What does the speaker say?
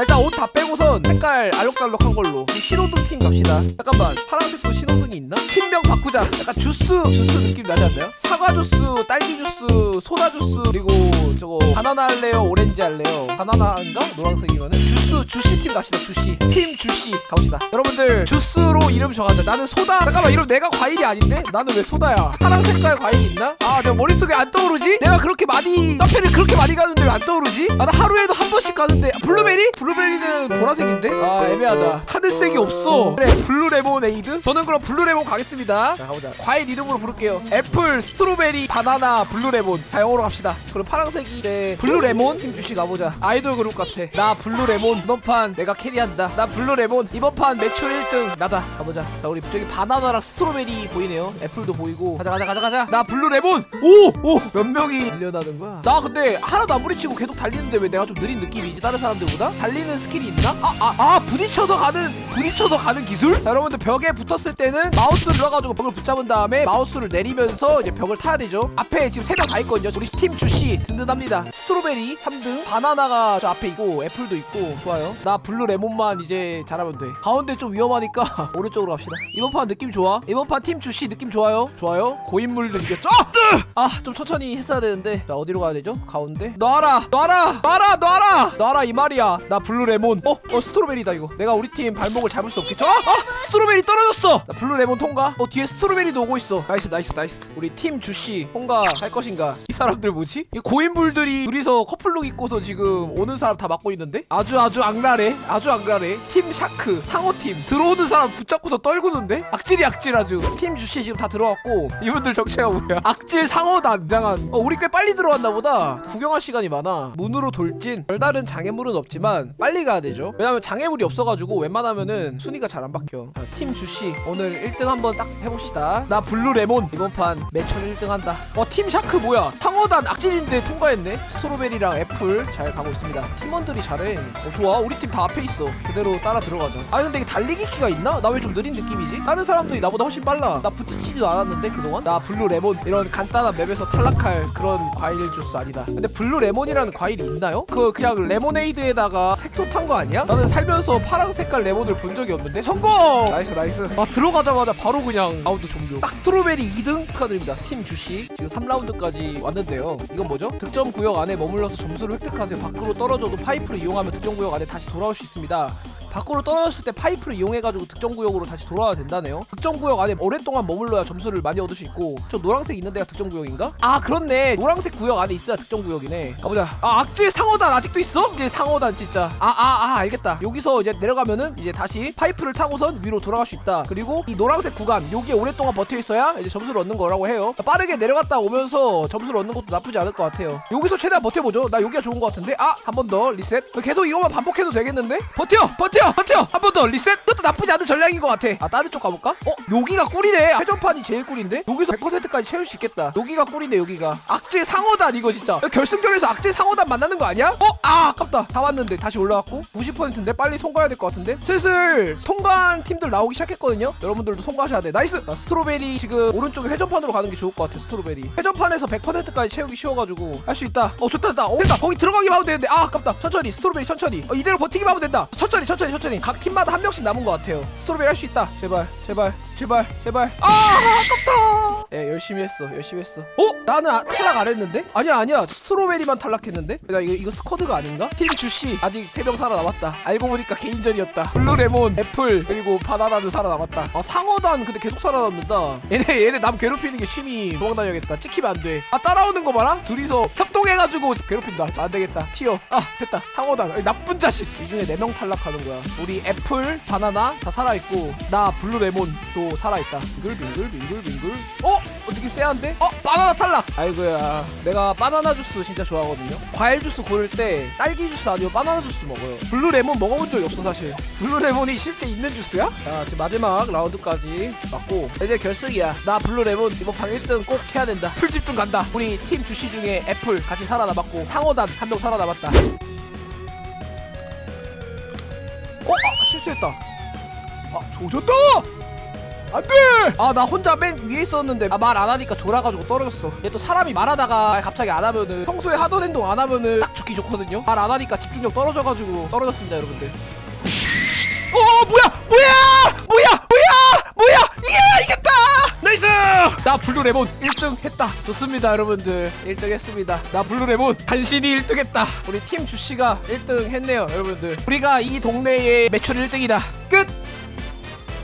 일단 옷 다 빼고선 색깔 알록달록한 걸로 이 신호등 팀 갑시다 잠깐만 파란색도 신호등이 있나? 팀명 바꾸자 약간 주스 주스 느낌 나지 않나요? 사과 주스, 딸기 주스, 소다 주스 그리고 저거 바나나 할래요? 오렌지 할래요? 바나나인가? 노란색이면은 주스 주시 팀 갑시다 주시 팀 주시 가봅시다 여러분들 주스로 이름 정하자 나는 소다 잠깐만 이름 내가 과일이 아닌데? 나는 왜 소다야 파란 색깔 과일이 있나? 아 내가 머릿속에 안 떠오르지? 내가 그렇게 많이 카페를 그렇게 많이 가는데 왜 안 떠오르지? 아 나 하루에도 한 번씩 가는데 아, 블루베리? 블루베리는 보라색인데? 아 애매하다. 하늘색이 없어. 그래 블루 레모네이드? 저는 그럼 블루 레몬 가겠습니다. 자 가보자. 과일 이름으로 부를게요. apple, strawberry, 바나나, 블루 레몬. 자 영어로 갑시다. 그럼 파란색이 이제 blue 레몬? 팀 juicy 가보자. 아이돌 그룹 같아. 나 blue 레몬 이번 판 내가 캐리한다. 나 blue 레몬 이번 판 매출 1등 나다. 가보자. 자 우리 저기 바나나랑 strawberry 보이네요. Apple도 보이고. 가자 가자 가자 가자. 나 blue 레몬! 오 오 몇 명이 밀려나는 거야? 나 근데 하나도 안 부딪히고 계속 달리는데 왜 내가 좀 느린 느낌이지? 다른 사람들보다? 달리는 skill이 있나? 아 아 아 부딪혀서 가는 부딪혀서 가는 기술? 자, 여러분들 벽에 붙었을 때는 마우스를 눌러가지고 벽을 붙잡은 다음에 마우스를 내리면서 이제 벽을 타야 되죠. 앞에 지금 세 명 다 있거든요. 우리 팀 juicy 든든합니다. Strawberry 3등 바나나가 저 앞에 있고 apple도 있고. 좋아요. 나 blue 레몬만 이제 잘하면 돼. 가운데 좀 위험하니까 오른쪽으로 갑시다. 이번 판 느낌 좋아? 이번 판 팀 juicy 느낌 좋아요? 좋아요. 고인물들 이겼죠? 아 좀 천천히 했어야 되는데. 자 어디로 가야 되죠? 가운데? 놔라! 놔라! 놔라! 놔라! 놔라! 이 말이야. 나 blue 레몬. 어? 어 strawberry다 이거. 내가 우리 팀 발목을 잡을 수 없겠죠? 아! 아! Strawberry 떨어졌어! 나 blue 레몬 통과? 어 뒤에 strawberry도 오고 있어. Nice nice nice. 우리 팀 juicy 통과할 것인가? 이 사람들 뭐지? 이 고인물들이 둘이서 커플룩 입고서 지금 오는 사람 다 막고 있는데? 아주 아주 악랄해. 아주 악랄해. 팀 shark 상어팀. 들어오는 사람 붙잡고서 떨구는데? 악질이 악질 아주. 팀 juicy 지금 다 들어왔고 이분들 정체가 뭐야? 악질 상어단 장한. 어 우리 꽤 빨리 들어왔나 보다. 구경할 시간이 많아. 문으로 돌진. 별다른 장애물은 없지만 빨리 가야 되죠. 왜냐면 장애물이 없어가지고 웬만하면은 순위가 잘 안 바껴 자, 팀 juicy. 오늘 1등 한번 딱 해봅시다. 나 blue 레몬. 이번 판 매출 1등 한다. 어 팀 shark 뭐야? 상어단 악질인데 통과했네. Strawberry랑 apple 잘 가고 있습니다. 팀원들이 잘해. 어 좋아. 우리 팀 다 앞에 있어. 그대로 따라 들어가자. 아 근데 이게 달리기 키가 있나? 나 왜 좀 느린 느낌이지? 다른 사람들이 나보다 훨씬 빨라. 나 부딪히지도 않았는데 그동안? 나 blue 레몬. 이런 간단한 map에서 탈락할 그런 과일 주스 아니다. 근데 blue 레몬이라는 과일이 있나요? 그 그냥 레모네이드에다가 색소 탄 거 아니야? 나는 살면서 파란 색깔 레몬을 본 적이 없는데. 성공! Nice nice. 아 들어가자마자 바로 그냥 라운드 종료. 딱 strawberry 2등 축하드립니다. 팀 juicy. 지금 3라운드까지 왔는데 요. 이건 뭐죠? 득점 구역 안에 머물러서 점수를 획득하세요. 밖으로 떨어져도 파이프를 이용하면 득점 구역 안에 다시 돌아올 수 있습니다 밖으로 떨어졌을 때 파이프를 이용해가지고 득점 구역으로 다시 돌아와야 된다네요. 득점 구역 안에 오랫동안 머물러야 점수를 많이 얻을 수 있고 저 노란색 있는 데가 득점 구역인가? 아 그렇네. 노란색 구역 안에 있어야 득점 구역이네. 가보자. 아 악질 상어단 아직도 있어? 악질 상어단 진짜. 아아 아 알겠다. 여기서 이제 내려가면은 이제 다시 파이프를 타고선 위로 돌아갈 수 있다. 그리고 이 노란색 구간 여기에 오랫동안 버텨 있어야 이제 점수를 얻는 거라고 해요. 빠르게 내려갔다 오면서 점수를 얻는 것도 나쁘지 않을 것 같아요. 여기서 최대한 버텨보죠. 나 여기가 좋은 것 같은데? 아 한 번 더 리셋. 계속 이거만 반복해도 되겠는데? 버텨! 버텨 버텨 한번 더. 리셋? 그것도 나쁘지 않은 전략인 것 같아. 아 다른 쪽 가볼까? 어 여기가 꿀이네. 회전판이 제일 꿀인데? 여기서 100%까지 채울 수 있겠다. 여기가 꿀인데 여기가. 악질 상어단 이거 진짜. 결승전에서 악질 상어단 만나는 거 아니야? 어? 아 아깝다. 다 왔는데 다시 올라왔고 90%인데 빨리 통과해야 될 것 같은데? 슬슬 통과한 팀들 나오기 시작했거든요? 여러분들도 통과하셔야 돼. Nice! 나 strawberry 지금 오른쪽에 회전판으로 가는 게 좋을 것 같아 strawberry. 회전판에서 100%까지 채우기 쉬워가지고. 할 수 있다. 어 좋다 좋다. 어 됐다. 거기 들어가기만 하면 되는데. 아 아깝다. 천천히. Strawberry 천천히. 어, 이대로 버티기만 하면 된다. 천천히 천천히 천천히 각 팀마다 한 명씩 남은 것 같아요. Strawberry 할 수 있다. 제발 제발 제발 제발. 아 아깝다 예 열심히 했어. 열심히 했어. 어? 나는 아, 탈락 안 했는데? 아니야 아니야. Strawberry만 탈락했는데? 나 이거, 이거 squad가 아닌가? 팀 juicy 아직 3명 살아남았다. 알고 보니까 개인전이었다. Blue레몬 apple 그리고 바나나는 살아남았다. 아 상어단 근데 계속 살아남는다. 얘네 얘네 남 괴롭히는 게 취미. 도망다녀야겠다. 찍히면 안돼 아 따라오는 거 봐라. 둘이서 협동해가지고 괴롭힌다. 안 되겠다. 튀어. 아 됐다. 상어단. 아이, 나쁜 자식. 이 중에 4명 탈락하는 거야. 우리 애플 바나나 다 살아있고 나 blue레몬 또 살아있다. 빙글빙글 빙글빙글. 어? 어 느낌 쎄한데? 어? 바나나 탈락! 아이고야 내가 바나나 주스 진짜 좋아하거든요 과일 주스 고를 때 딸기 주스 아니면 바나나 주스 먹어요 blue 레몬 먹어본 적이 없어 사실 blue 레몬이 실제 있는 주스야? 자 지금 마지막 라운드까지 왔고 이제 결승이야 나 blue 레몬 이번 판 1등 꼭 해야 된다 풀집중 간다 우리 팀 juicy 중에 애플 같이 살아남았고 상어단 한 명 살아남았다 어? 아 실수했다 아 조졌다 안돼! 아 나 혼자 맨 위에 있었는데 아, 말 안 하니까 졸아가지고 떨어졌어. 얘 또 사람이 말하다가 갑자기 안 하면은 평소에 하던 행동 안 하면은 딱 죽기 좋거든요. 말 안 하니까 집중력 떨어져가지고 떨어졌습니다 여러분들. 어 뭐야! 뭐야! 뭐야! 뭐야! 뭐야! 이게 이겼다! Nice! 나 blue레몬 1등 했다. 좋습니다 여러분들. 1등 했습니다. 나 blue레몬 간신히 1등 했다. 우리 팀 juicy가 1등 했네요 여러분들. 우리가 이 동네의 매출 1등이다. 끝